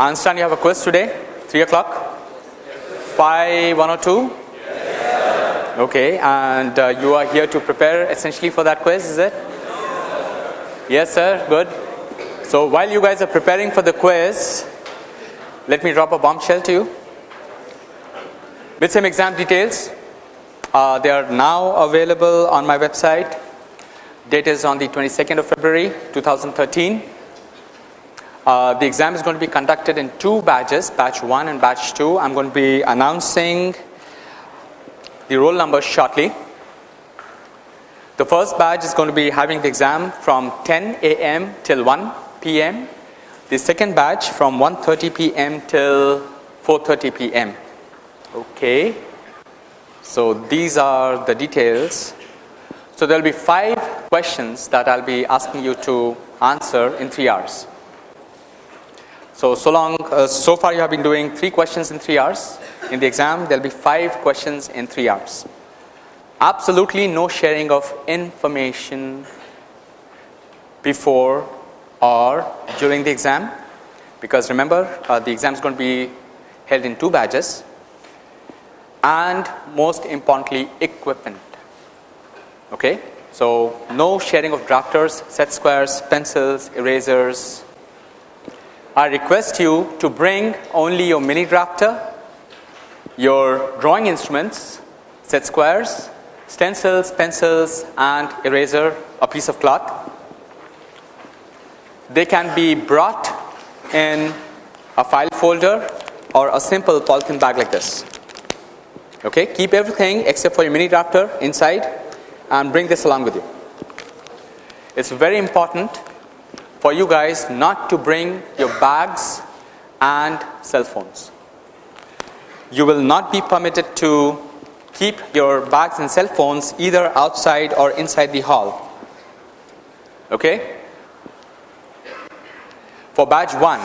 I understand you have a quiz today, 3 o'clock? 5 102? Okay, and uh, you are here to prepare essentially for that quiz, is it? Yes, sir, good. So while you guys are preparing for the quiz, let me drop a bombshell to you. With some exam details, uh, they are now available on my website. Date is on the 22nd of February 2013. Uh, the exam is going to be conducted in two batches, batch 1 and batch 2. I'm going to be announcing the roll numbers shortly. The first batch is going to be having the exam from 10 a.m. till 1 p.m. The second batch from 1:30 p.m. till 4:30 p.m. Okay. So these are the details. So there will be five questions that I'll be asking you to answer in 3 hours. So, so long, uh, so far you have been doing 3 questions in 3 hours. In the exam, there will be 5 questions in 3 hours. Absolutely no sharing of information before or during the exam because remember uh, the exam is going to be held in two batches and most importantly equipment okay so no sharing of drafters set squares pencils erasers i request you to bring only your mini drafter your drawing instruments set squares stencils pencils and eraser a piece of cloth they can be brought in a file folder or a simple polythene bag like this. Okay, keep everything except for your mini drafter inside and bring this along with you. It's very important for you guys not to bring your bags and cell phones. You will not be permitted to keep your bags and cell phones either outside or inside the hall. Okay? For batch 1,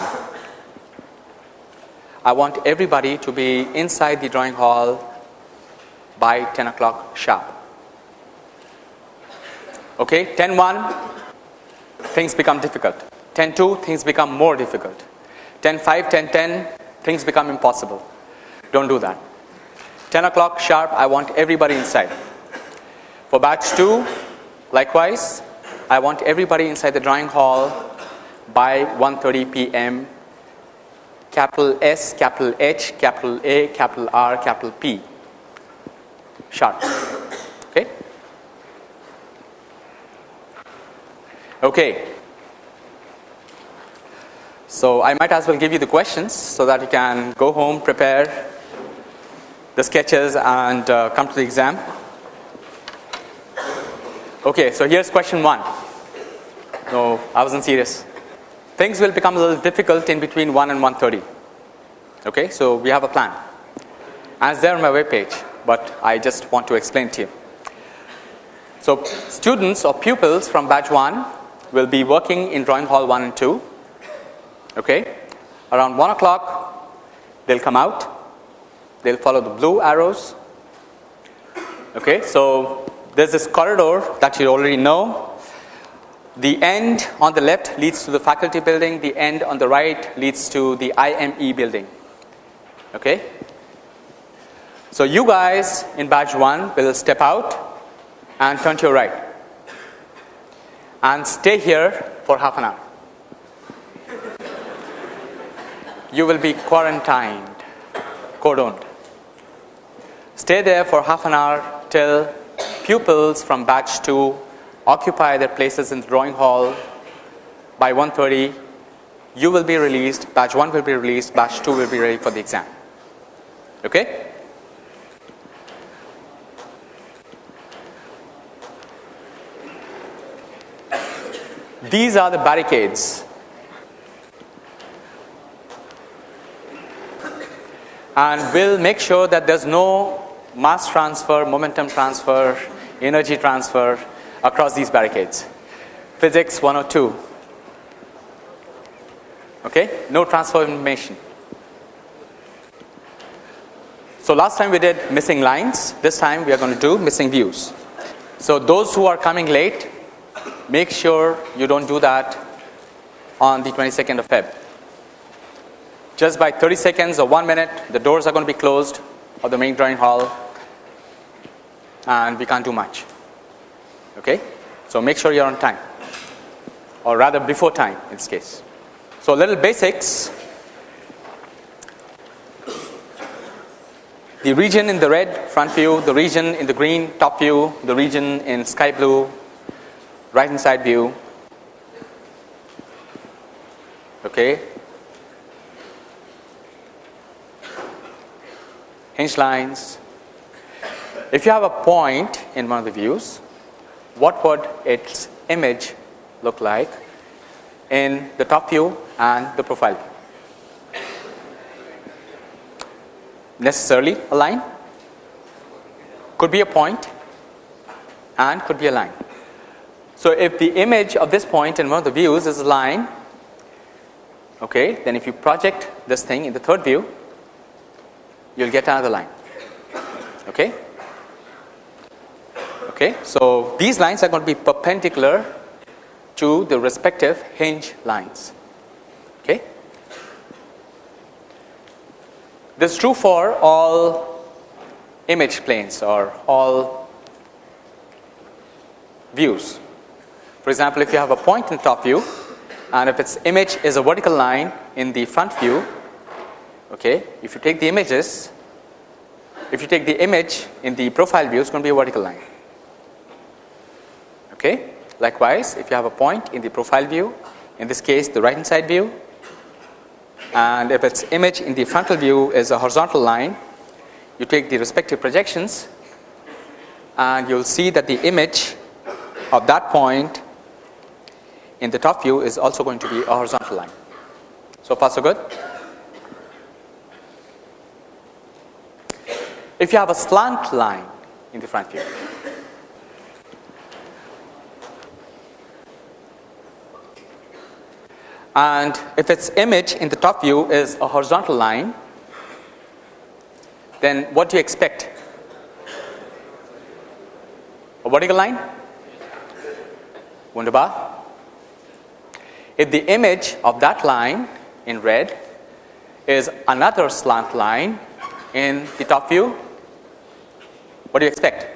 I want everybody to be inside the drawing hall by 10 o'clock sharp. Okay, 10 1, things become difficult. 10 2, things become more difficult. 10 5, 10 10, things become impossible. Don't do that. 10 o'clock sharp, I want everybody inside. For batch 2, likewise, I want everybody inside the drawing hall by 1:30 p.m. capital S, capital H, capital A, capital R, capital P sharp. Okay. So I might as well give you the questions so that you can go home, prepare the sketches and uh, come to the exam. Okay, so here's question one. No, I wasn't serious things will become a little difficult in between 1 and 130. Okay, so we have a plan. As there on my web page, but I just want to explain to you. So students or pupils from batch 1 will be working in drawing hall 1 and 2. Okay, around 1 o'clock they'll come out. They'll follow the blue arrows. Okay, so there's this corridor that you already know the end on the left leads to the faculty building, the end on the right leads to the IME building. Okay? So you guys in batch 1 will step out and turn to your right and stay here for half an hour. You will be quarantined, cordoned. Stay there for half an hour till pupils from batch 2 occupy their places in the drawing hall by 1.30 you will be released batch 1 will be released batch 2 will be ready for the exam okay these are the barricades and we'll make sure that there's no mass transfer momentum transfer energy transfer across these barricades. Physics 102. Okay, no transfer information. So last time we did missing lines, this time we are going to do missing views. So those who are coming late, make sure you don't do that on the 22nd of Feb. just by 30 seconds or 1 minute the doors are going to be closed of the main drawing hall and we can't do much. Okay? So make sure you're on time or rather before time in this case. So little basics. The region in the red front view, the region in the green top view, the region in sky blue right hand side view. Okay. Hinge lines. If you have a point in one of the views, what would its image look like in the top view and the profile view? Necessarily a line, could be a point and could be a line. So, if the image of this point in one of the views is a line, okay, then if you project this thing in the third view, you will get another line. Okay. Okay. So, these lines are going to be perpendicular to the respective hinge lines. Okay. This is true for all image planes or all views. For example, if you have a point in top view and if its image is a vertical line in the front view, okay, if you take the images, if you take the image in the profile view, it's going to be a vertical line. Okay. Likewise, if you have a point in the profile view, in this case the right hand side view, and if its image in the frontal view is a horizontal line, you take the respective projections and you will see that the image of that point in the top view is also going to be a horizontal line. So far so good. If you have a slant line in the front view, and if its image in the top view is a horizontal line, then what do you expect? A vertical line? Wunderbar. If the image of that line in red is another slant line in the top view, what do you expect?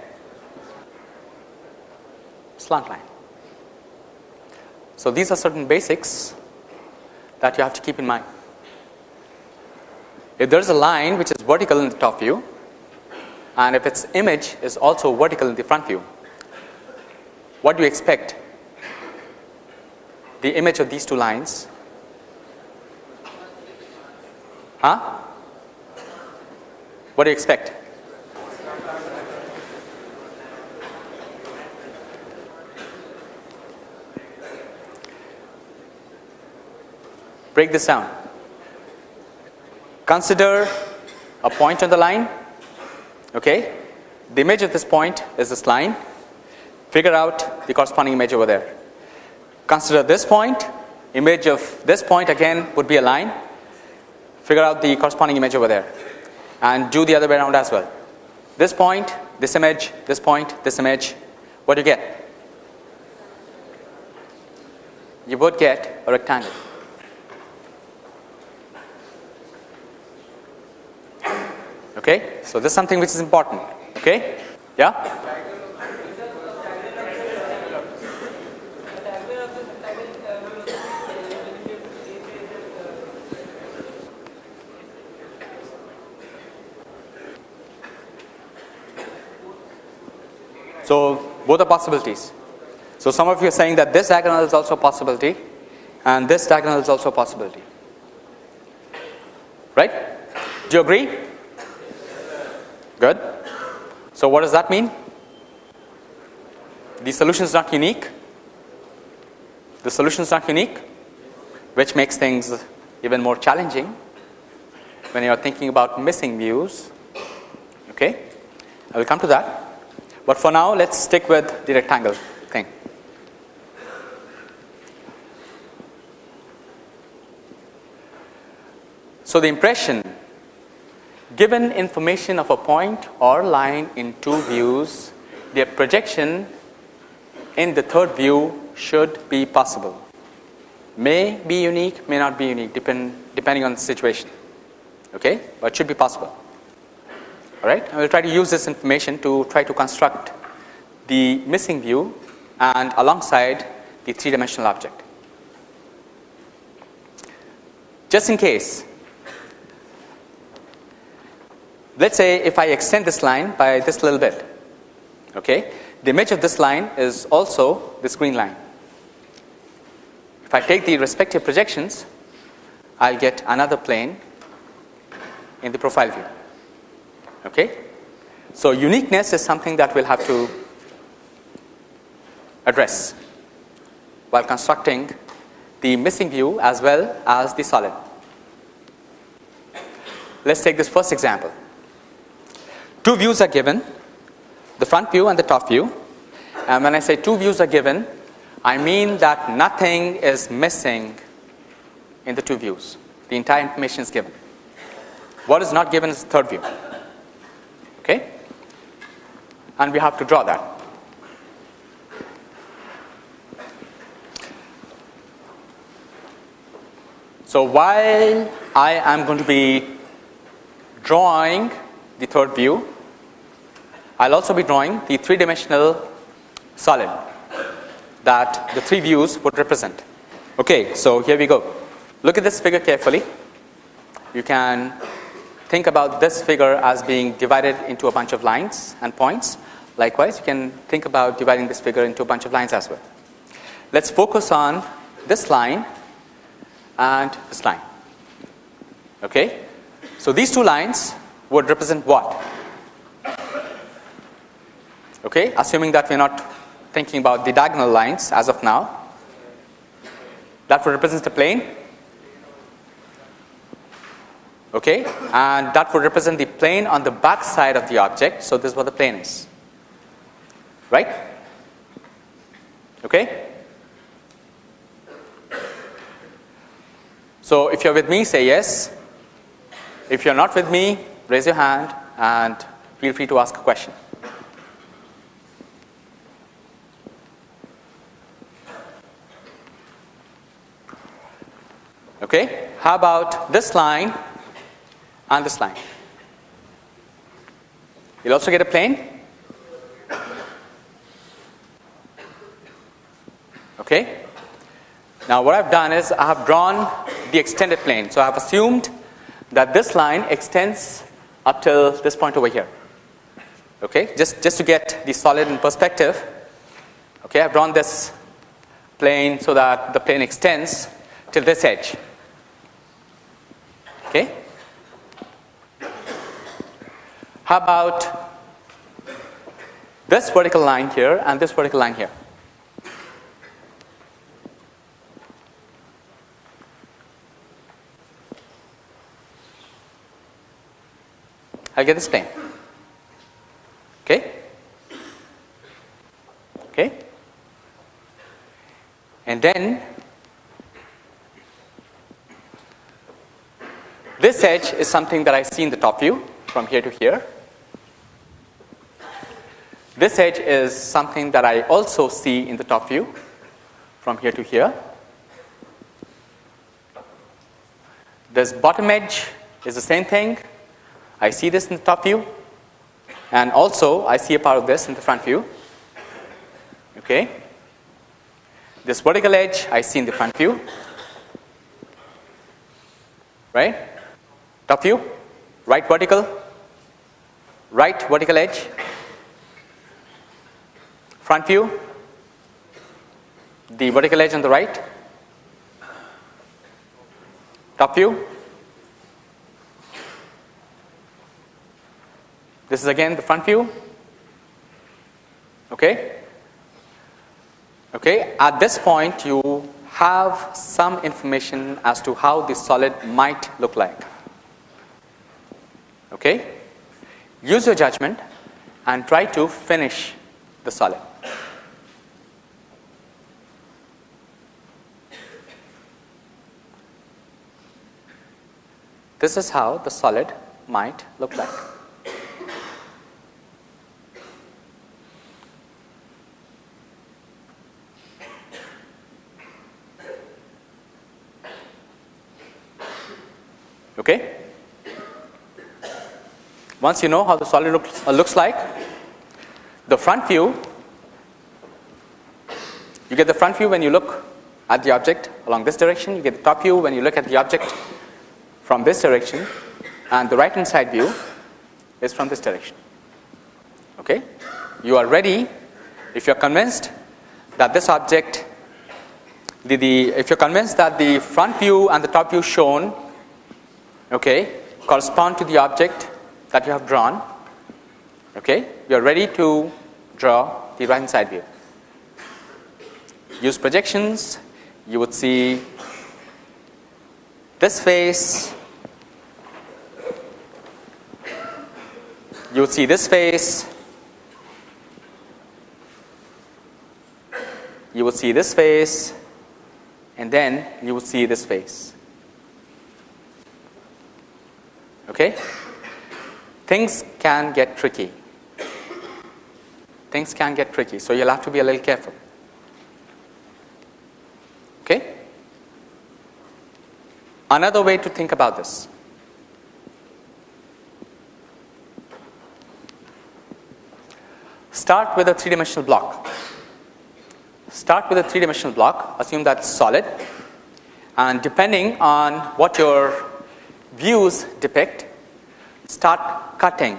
Slant line. So, these are certain basics that you have to keep in mind. If there is a line which is vertical in the top view and if its image is also vertical in the front view, what do you expect the image of these two lines. Huh? What do you expect? Break this down. Consider a point on the line. Okay. The image of this point is this line. Figure out the corresponding image over there. Consider this point, image of this point again would be a line, figure out the corresponding image over there and do the other way around as well. This point, this image, this point, this image, what do you get? You would get a rectangle. Okay, so this is something which is important. Okay, yeah. So, both are possibilities. So, some of you are saying that this diagonal is also a possibility and this diagonal is also a possibility. Right? Do you agree? Good. So, what does that mean? The solution is not unique. The solution is not unique, which makes things even more challenging when you are thinking about missing views. Okay, I will come to that. But for now let us stick with the rectangle thing. So, the impression given information of a point or line in two views, their projection in the third view should be possible. may be unique, may not be unique depend, depending on the situation, okay? but should be possible. Right, I will try to use this information to try to construct the missing view and alongside the three dimensional object. Just in case, let us say if I extend this line by this little bit, okay, the image of this line is also this green line. If I take the respective projections, I will get another plane in the profile view. Okay? So, uniqueness is something that we will have to address while constructing the missing view as well as the solid. Let us take this first example. Two views are given, the front view and the top view. And when I say two views are given, I mean that nothing is missing in the two views. The entire information is given. What is not given is the third view. And we have to draw that. So while I am going to be drawing the third view, I'll also be drawing the three dimensional solid that the three views would represent. Okay, so here we go. Look at this figure carefully. You can think about this figure as being divided into a bunch of lines and points. Likewise, you can think about dividing this figure into a bunch of lines as well. Let's focus on this line and this line. Okay? So these two lines would represent what? Okay, assuming that we are not thinking about the diagonal lines as of now. That would represent the plane. Okay, and that would represent the plane on the back side of the object. So this is what the plane is. Right? Okay? So if you're with me, say yes. If you're not with me, raise your hand and feel free to ask a question. Okay. How about this line and this line? You'll also get a plane. Okay. Now what I've done is I have drawn the extended plane. So I have assumed that this line extends up till this point over here. Okay, just, just to get the solid in perspective, okay, I've drawn this plane so that the plane extends till this edge. Okay. How about this vertical line here and this vertical line here? Get this plane. Okay? Okay? And then this edge is something that I see in the top view from here to here. This edge is something that I also see in the top view from here to here. This bottom edge is the same thing. I see this in the top view and also I see a part of this in the front view. Okay. This vertical edge I see in the front view. Right? Top view, right vertical, right vertical edge, Front view, the vertical edge on the right, top view. This is again the front view. Okay. Okay. At this point, you have some information as to how the solid might look like. Okay. Use your judgment and try to finish the solid. This is how the solid might look like. Okay? Once you know how the solid looks, uh, looks like, the front view, you get the front view when you look at the object along this direction, you get the top view when you look at the object from this direction, and the right hand side view is from this direction. Okay? You are ready if you are convinced that this object, the, the, if you are convinced that the front view and the top view shown okay, correspond to the object that you have drawn, okay, you are ready to draw the right hand side view. Use projections, you would see this face, you would see this face, you would see this face, and then you would see this face. Okay? Things can get tricky. Things can get tricky, so you'll have to be a little careful. Okay? Another way to think about this. Start with a three dimensional block. Start with a three dimensional block, assume that's solid, and depending on what your views depict, start cutting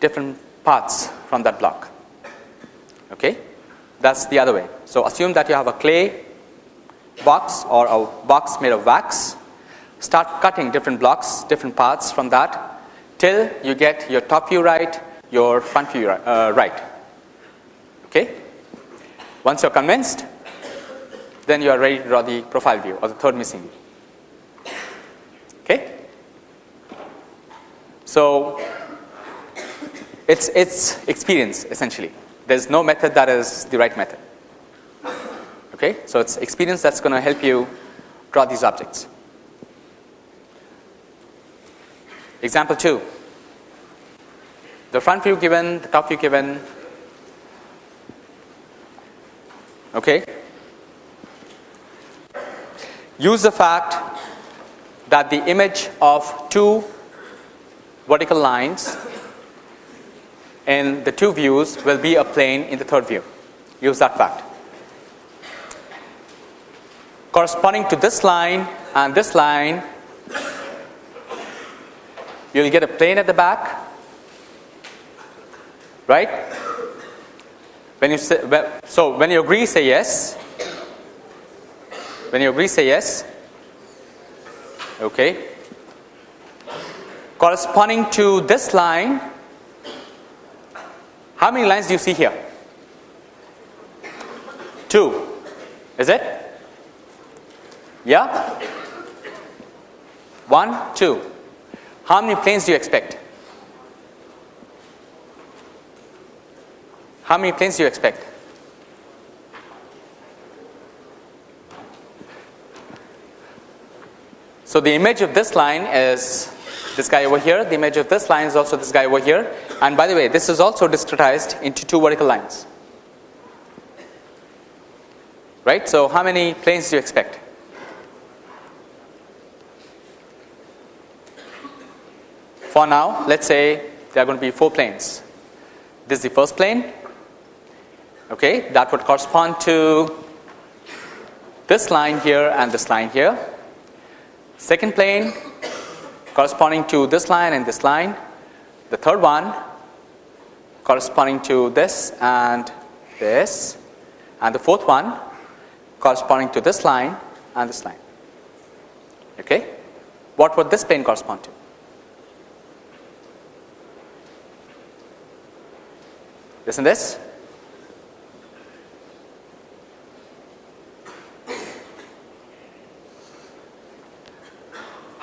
different parts from that block. Okay? That's the other way. So assume that you have a clay box or a box made of wax. Start cutting different blocks, different parts from that till you get your top view right, your front view uh, right. Okay? Once you're convinced, then you are ready to draw the profile view or the third missing view. Okay? So it's it's experience essentially. There's no method that is the right method. Okay? So it's experience that's going to help you draw these objects. Example 2. The front view given, the top view given. Okay? Use the fact that the image of two vertical lines in the two views will be a plane in the third view. Use that fact. Corresponding to this line and this line, you will get a plane at the back, right? When you say, so when you agree, say yes. When you agree, say yes. Okay. Corresponding to this line, how many lines do you see here? Two. Is it? Yeah? One, two. How many planes do you expect? How many planes do you expect? So the image of this line is this guy over here. The image of this line is also this guy over here. And by the way, this is also discretized into two vertical lines. Right? So how many planes do you expect? For now, let's say there are going to be four planes. This is the first plane. Okay, that would correspond to this line here and this line here. Second plane corresponding to this line and this line. The third one corresponding to this and this. And the fourth one corresponding to this line and this line. Okay? What would this plane correspond to? Listen this.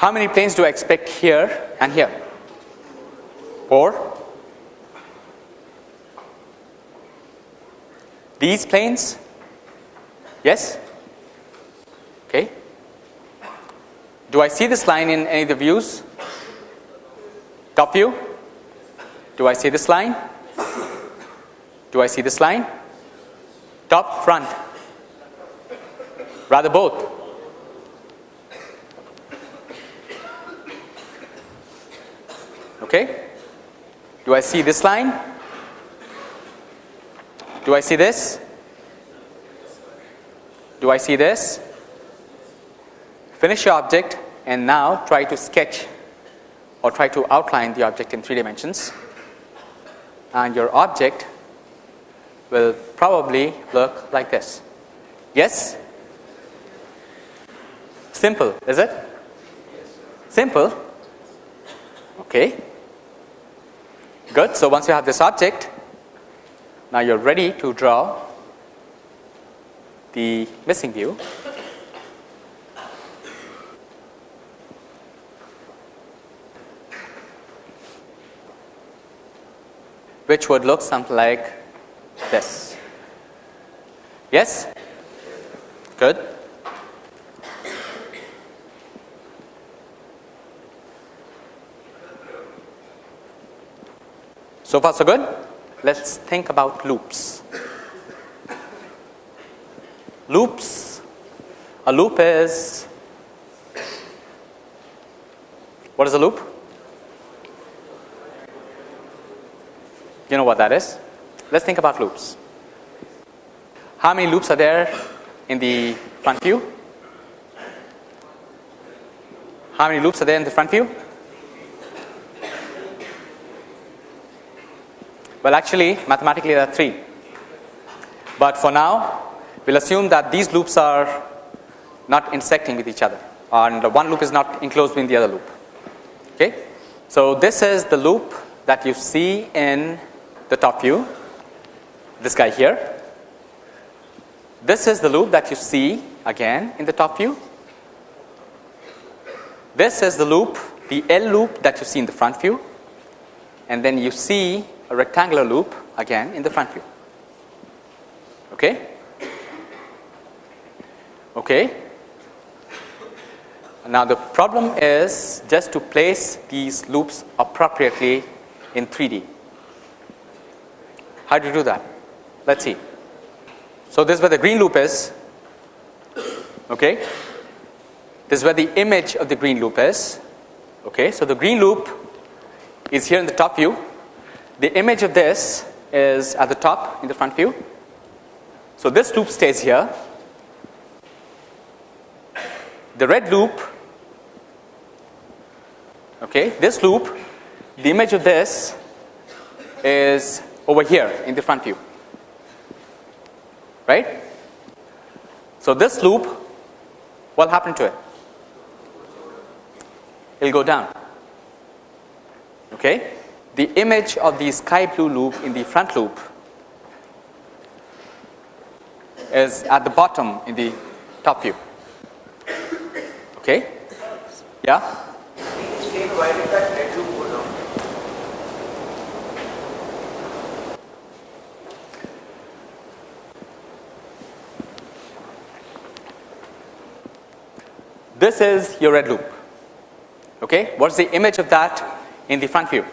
How many planes do I expect here and here? Four. These planes? Yes? Okay. Do I see this line in any of the views? Top view? Do I see this line? Do I see this line? Top, front? Rather both. Okay? Do I see this line? Do I see this? Do I see this? Finish your object and now try to sketch or try to outline the object in three dimensions and your object will probably look like this. Yes? Simple, is it? Simple? Okay. Good. So, once you have this object, now you are ready to draw the missing view. which would look something like this. Yes? Good. So far so good? Let us think about loops. Loops, a loop is, what is a loop? You know what that is? Let's think about loops. How many loops are there in the front view? How many loops are there in the front view? Well, actually, mathematically there are 3. But for now, we'll assume that these loops are not intersecting with each other and one loop is not enclosed in the other loop. Okay? So, this is the loop that you see in the top view, this guy here. This is the loop that you see again in the top view. This is the loop, the L loop that you see in the front view and then you see a rectangular loop again in the front view. Okay? Okay. Now the problem is just to place these loops appropriately in 3D. How do you do that? Let's see. So this is where the green loop is. Okay. This is where the image of the green loop is. Okay. So the green loop is here in the top view the image of this is at the top in the front view. So, this loop stays here. The red loop, okay, this loop, the image of this is over here in the front view, right. So, this loop, what happened to it? It will go down. Okay the image of the sky blue loop in the front loop is at the bottom in the top view. Okay? Yeah? This is your red loop. Okay? What's the image of that in the front view?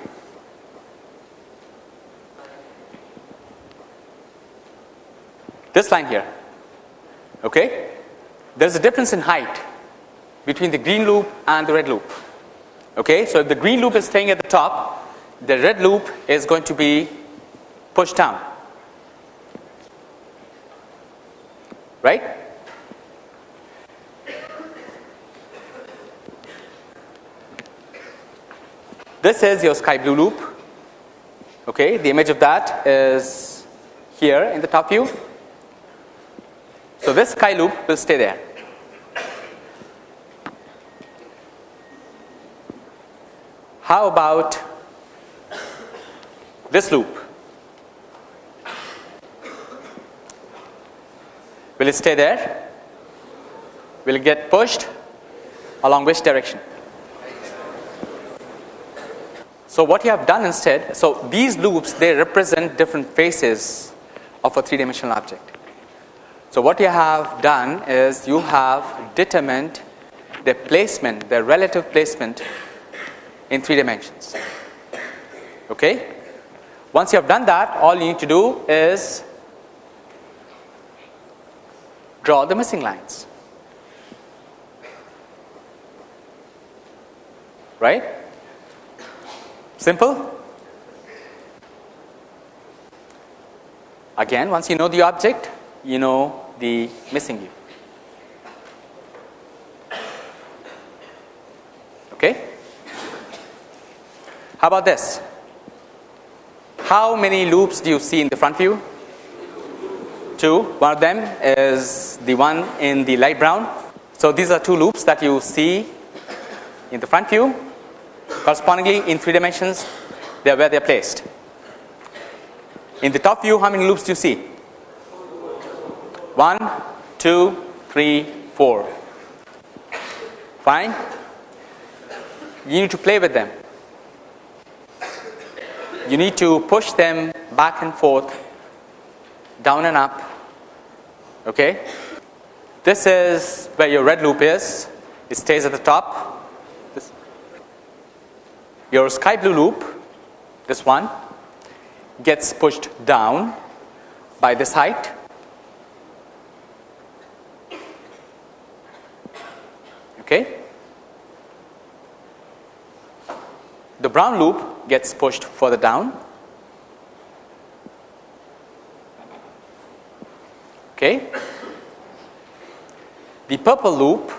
This line here. Okay? There is a difference in height between the green loop and the red loop. Okay? So if the green loop is staying at the top the red loop is going to be pushed down. Right? This is your sky blue loop. Okay? The image of that is here in the top view so, this sky loop will stay there. How about this loop? Will it stay there? Will it get pushed? Along which direction? So, what you have done instead, so these loops they represent different faces of a three dimensional object. So, what you have done is you have determined the placement, the relative placement in 3 dimensions. Okay? Once you have done that, all you need to do is draw the missing lines. Right? Simple? Again, once you know the object, you know the missing view. Okay? How about this? How many loops do you see in the front view? Two. One of them is the one in the light brown. So, these are two loops that you see in the front view correspondingly in 3 dimensions they are where they are placed. In the top view how many loops do you see? 1, 2, 3, 4. Fine. You need to play with them. You need to push them back and forth, down and up. Okay. This is where your red loop is. It stays at the top. This. Your sky blue loop, this one, gets pushed down by this height. Okay. The brown loop gets pushed further down. Okay. The purple loop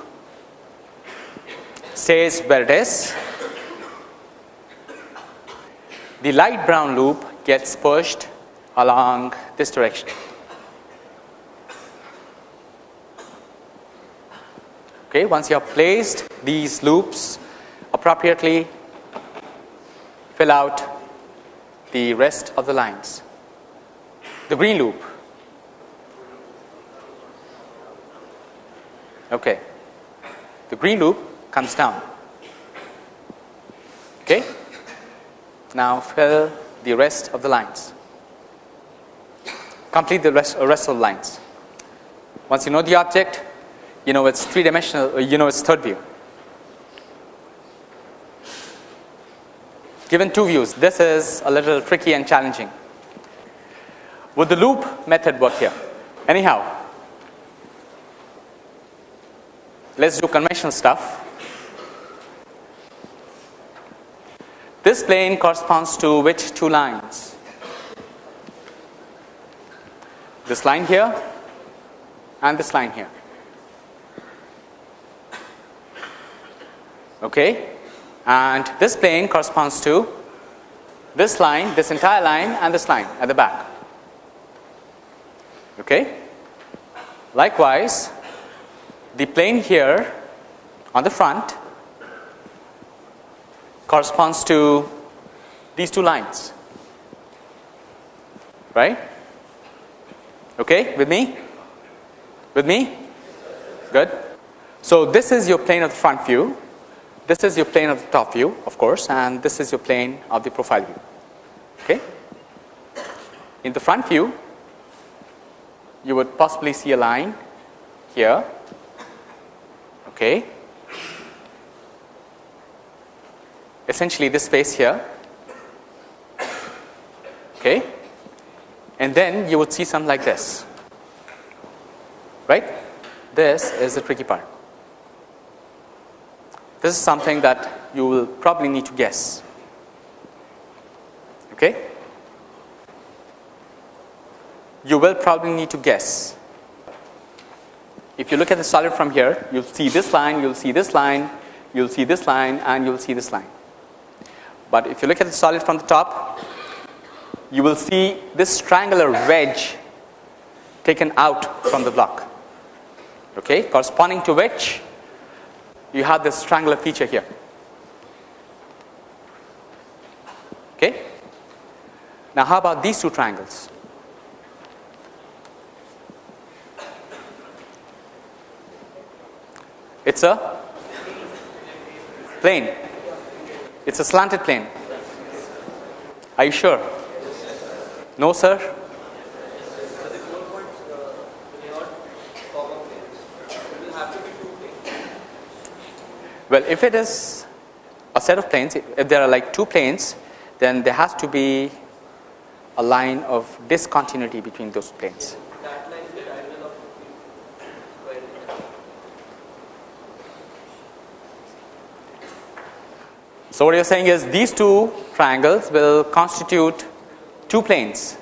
stays where it is. The light brown loop gets pushed along this direction. Okay, once you have placed these loops appropriately, fill out the rest of the lines. The green loop. Okay. The green loop comes down. Okay. Now fill the rest of the lines. Complete the rest, uh, rest of the lines. Once you know the object, you know it's three dimensional, uh, you know it's third view. Given two views, this is a little tricky and challenging. Would the loop method work here? Anyhow, let's do conventional stuff. This plane corresponds to which two lines? This line here and this line here. Okay. And this plane corresponds to this line, this entire line and this line at the back. Okay. Likewise, the plane here on the front corresponds to these two lines. Right? Okay? With me? With me? Good. So this is your plane of the front view this is your plane of the top view of course and this is your plane of the profile view. Okay? In the front view you would possibly see a line here. Okay? Essentially this space here. Okay? And then you would see something like this. Right? This is the tricky part this is something that you will probably need to guess. Okay? You will probably need to guess. If you look at the solid from here you'll see this line you'll see this line you'll see this line and you'll see this line. But if you look at the solid from the top, you will see this triangular wedge taken out from the block, okay, corresponding to which you have this triangular feature here. Okay. Now, how about these two triangles? It's a plane it's a slanted plane. Are you sure? No, sir? Well, if it is a set of planes, if there are like two planes, then there has to be a line of discontinuity between those planes. So, what you are saying is these two triangles will constitute two planes.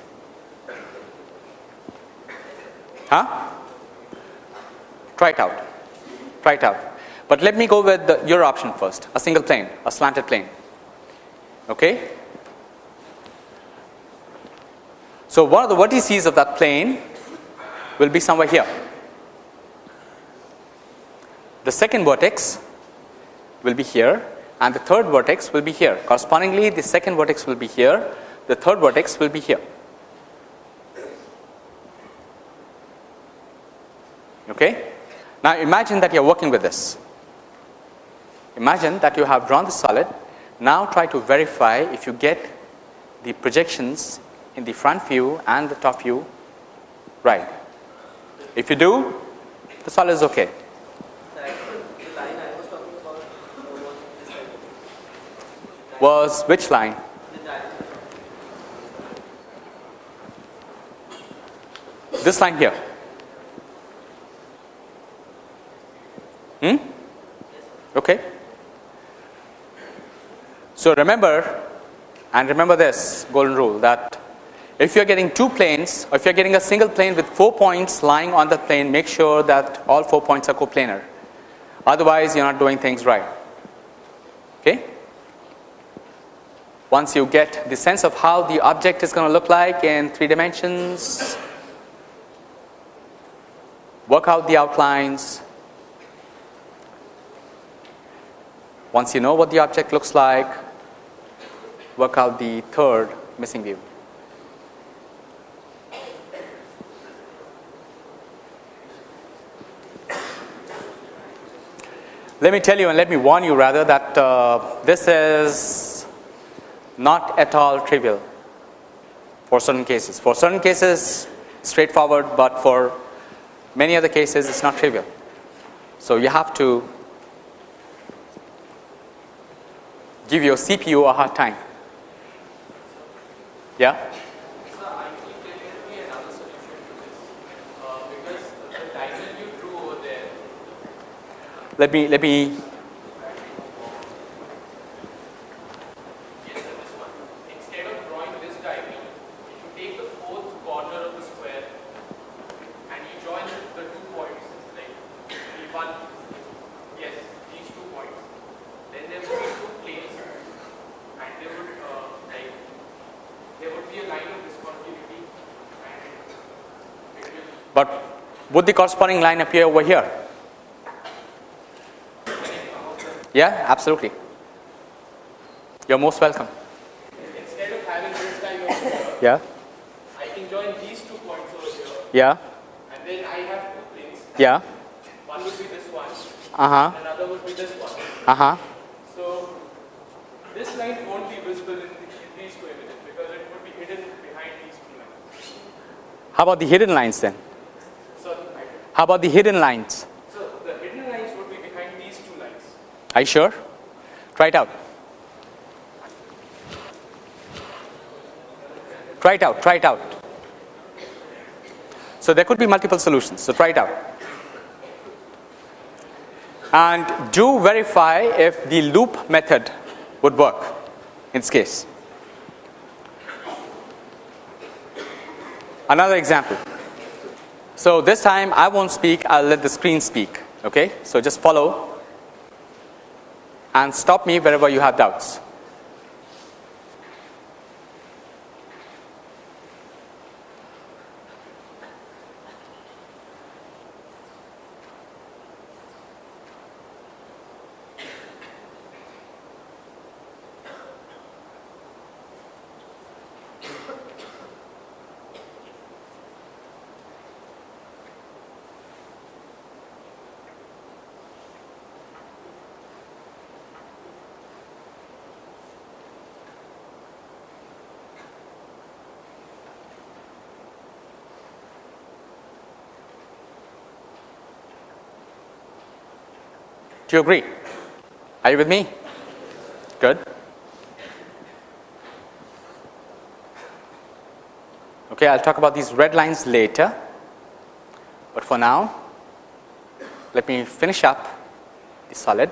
Huh? Try it out. Try it out. But let me go with the, your option first a single plane, a slanted plane. Okay? So, one of the vertices of that plane will be somewhere here. The second vertex will be here and the third vertex will be here. Correspondingly, the second vertex will be here, the third vertex will be here. Okay? Now, imagine that you are working with this. Imagine that you have drawn the solid. Now, try to verify if you get the projections in the front view and the top view right. If you do, the solid is okay. Was which line? This line here. Hmm? Okay. So remember, and remember this golden rule that if you are getting two planes or if you are getting a single plane with four points lying on the plane, make sure that all four points are coplanar. Otherwise, you are not doing things right. Okay? Once you get the sense of how the object is going to look like in three dimensions, work out the outlines, Once you know what the object looks like, work out the third missing view. Let me tell you and let me warn you rather that uh, this is not at all trivial for certain cases. For certain cases, straightforward, but for many other cases, it's not trivial. So you have to give your CPU a hard time. Yeah? Let me let me would the corresponding line appear over here? Yeah, absolutely. You're most welcome. Instead of having this line over here, yeah. I can join these two points over here. Yeah. And then I have two planes. Yeah. One would be this one. Uh huh. Another would be this one. Uh huh. So this line won't be visible in, in these two images because it would be hidden behind these two lines. How about the hidden lines then? How about the hidden lines? So the hidden lines would be behind these two lines. Are you sure? Try it out. Try it out, try it out. So there could be multiple solutions. So try it out. And do verify if the loop method would work in this case. Another example. So this time I won't speak, I'll let the screen speak. Okay? So just follow and stop me wherever you have doubts. Do you agree? Are you with me? Good. Okay, I'll talk about these red lines later. But for now, let me finish up the solid.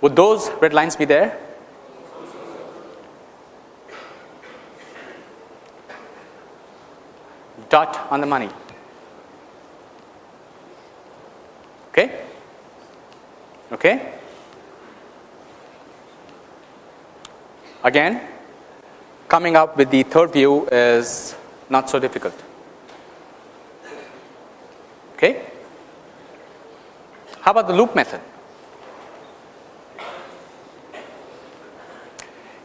Would those red lines be there? Dot on the money. Okay? Okay? Again, coming up with the third view is not so difficult. Okay? How about the loop method?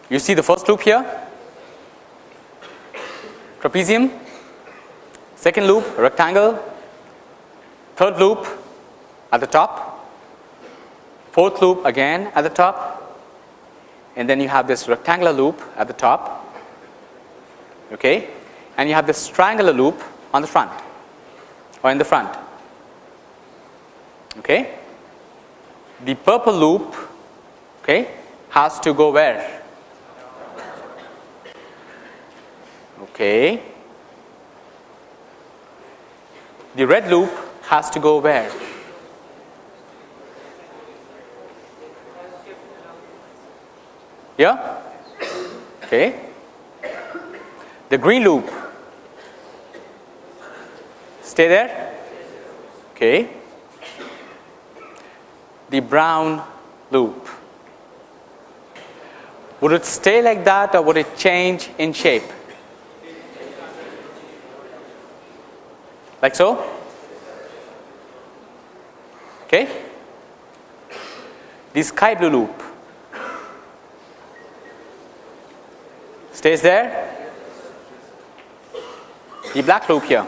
You see the first loop here, trapezium, second loop, rectangle, third loop at the top, fourth loop again at the top, and then you have this rectangular loop at the top, okay, and you have this triangular loop on the front or in the front. Okay. The purple loop okay, has to go where? Okay. The red loop has to go where? Yeah? Okay. The green loop stay there? Okay. The brown loop. Would it stay like that or would it change in shape? like so okay the sky blue loop stays there the black loop here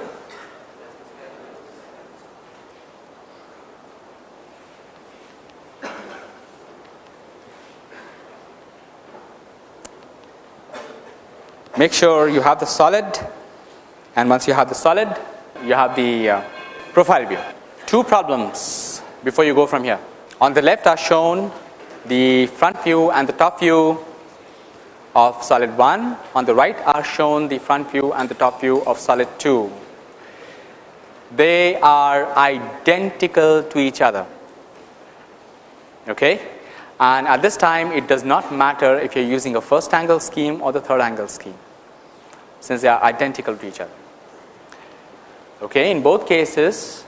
make sure you have the solid and once you have the solid you have the uh, profile view. Two problems before you go from here. On the left are shown the front view and the top view of solid 1. On the right are shown the front view and the top view of solid 2. They are identical to each other. Okay? And at this time, it does not matter if you're using a first angle scheme or the third angle scheme, since they are identical to each other. Okay, in both cases,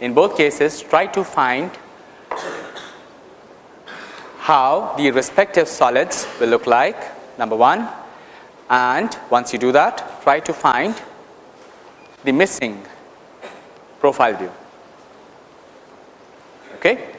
in both cases, try to find how the respective solids will look like, number one, and once you do that, try to find the missing profile view. Okay.